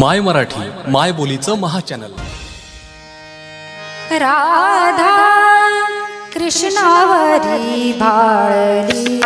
माय मराठी माय बोलीचं महाचॅनल. राधा कृष्णावरी भाळली